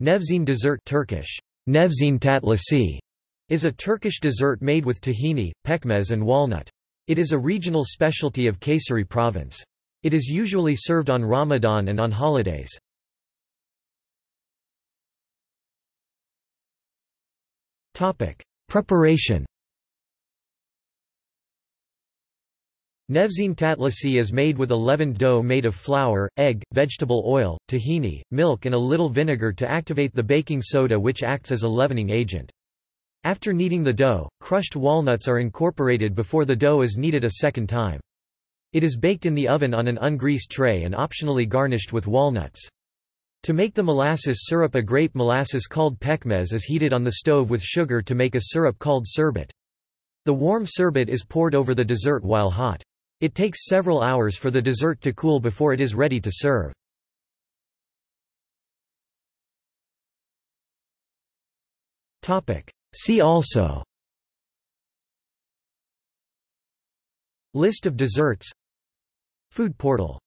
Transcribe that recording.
Nevzin dessert Turkish, Nevzin tatlisi, is a Turkish dessert made with tahini, pekmez and walnut. It is a regional specialty of Kayseri province. It is usually served on Ramadan and on holidays. Preparation Nevzin tatlisi is made with a leavened dough made of flour, egg, vegetable oil, tahini, milk and a little vinegar to activate the baking soda which acts as a leavening agent. After kneading the dough, crushed walnuts are incorporated before the dough is kneaded a second time. It is baked in the oven on an ungreased tray and optionally garnished with walnuts. To make the molasses syrup a grape molasses called pekmez is heated on the stove with sugar to make a syrup called sherbet. The warm sherbet is poured over the dessert while hot. It takes several hours for the dessert to cool before it is ready to serve. See also. List of desserts. Food portal